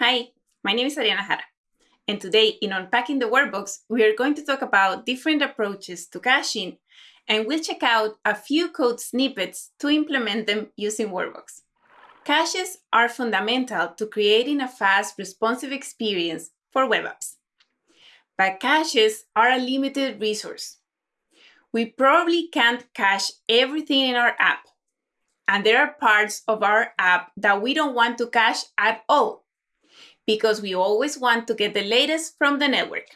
Hi, my name is Adriana Jara, and today in Unpacking the Workbox, we are going to talk about different approaches to caching, and we'll check out a few code snippets to implement them using Workbox. Caches are fundamental to creating a fast, responsive experience for web apps. But caches are a limited resource. We probably can't cache everything in our app, and there are parts of our app that we don't want to cache at all because we always want to get the latest from the network.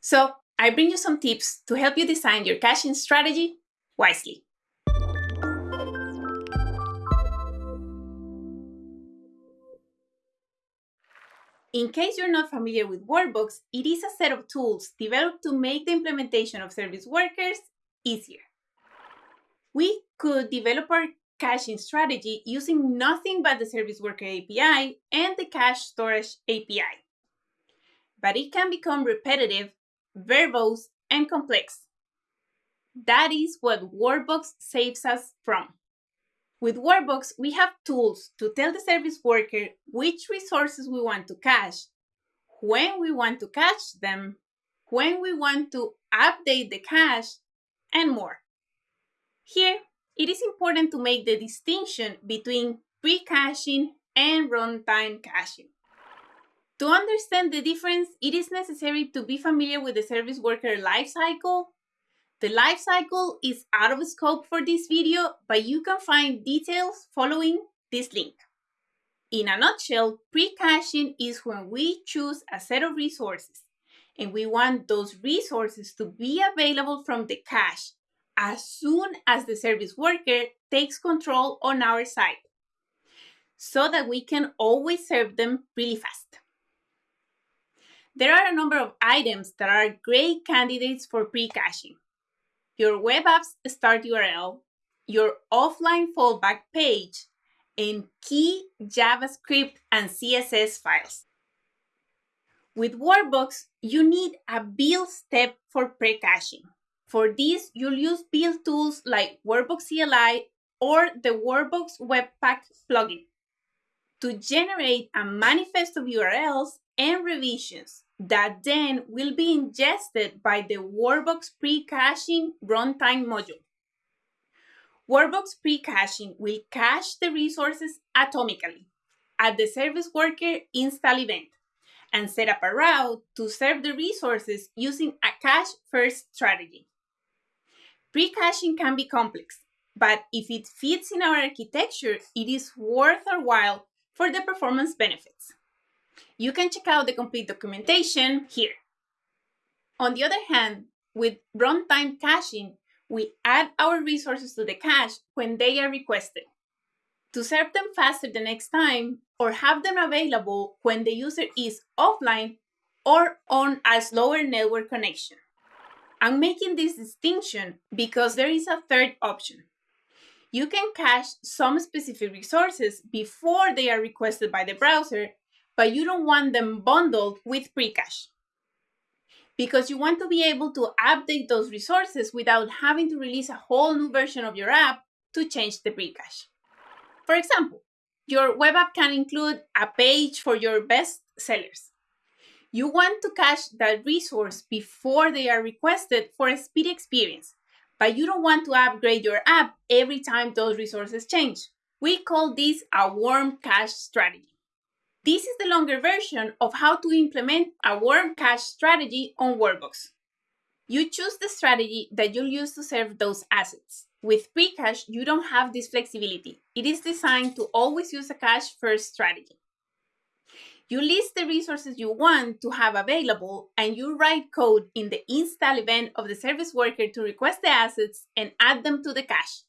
So I bring you some tips to help you design your caching strategy wisely. In case you're not familiar with Workbox, it is a set of tools developed to make the implementation of service workers easier. We could develop our caching strategy using nothing but the Service Worker API and the Cache Storage API. But it can become repetitive, verbose, and complex. That is what Workbox saves us from. With Workbox, we have tools to tell the service worker which resources we want to cache, when we want to cache them, when we want to update the cache, and more. Here, it is important to make the distinction between pre-caching and runtime caching. To understand the difference, it is necessary to be familiar with the service worker lifecycle. The lifecycle is out of scope for this video, but you can find details following this link. In a nutshell, pre-caching is when we choose a set of resources and we want those resources to be available from the cache as soon as the service worker takes control on our site so that we can always serve them really fast. There are a number of items that are great candidates for pre-caching. Your web app's start URL, your offline fallback page, and key JavaScript and CSS files. With Workbox, you need a build step for pre-caching. For this, you'll use build tools like Workbox CLI or the Workbox Webpack plugin to generate a manifest of URLs and revisions that then will be ingested by the Workbox pre-caching runtime module. Workbox pre-caching will cache the resources atomically at the service worker install event and set up a route to serve the resources using a cache first strategy. Pre-caching can be complex, but if it fits in our architecture, it is worth our while for the performance benefits. You can check out the complete documentation here. On the other hand, with runtime caching, we add our resources to the cache when they are requested. To serve them faster the next time, or have them available when the user is offline or on a slower network connection. I'm making this distinction because there is a third option. You can cache some specific resources before they are requested by the browser, but you don't want them bundled with pre-cache because you want to be able to update those resources without having to release a whole new version of your app to change the pre-cache. For example, your web app can include a page for your best sellers. You want to cache that resource before they are requested for a speedy experience, but you don't want to upgrade your app every time those resources change. We call this a warm cache strategy. This is the longer version of how to implement a warm cache strategy on Workbox. You choose the strategy that you'll use to serve those assets. With pre-cache, you don't have this flexibility. It is designed to always use a cache first strategy. You list the resources you want to have available and you write code in the install event of the service worker to request the assets and add them to the cache.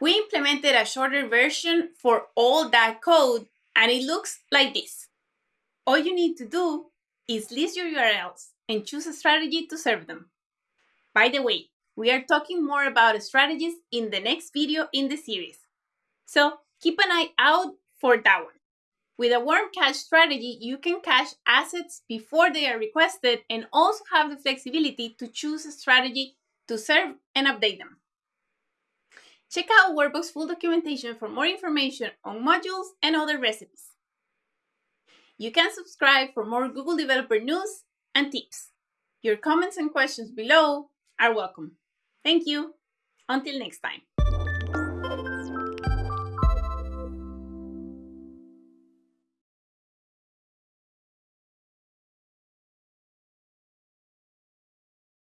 We implemented a shorter version for all that code and it looks like this. All you need to do is list your URLs and choose a strategy to serve them. By the way, we are talking more about strategies in the next video in the series. So keep an eye out for that one. With a warm cache strategy, you can cache assets before they are requested and also have the flexibility to choose a strategy to serve and update them. Check out Workbox full documentation for more information on modules and other recipes. You can subscribe for more Google Developer news and tips. Your comments and questions below are welcome. Thank you. Until next time.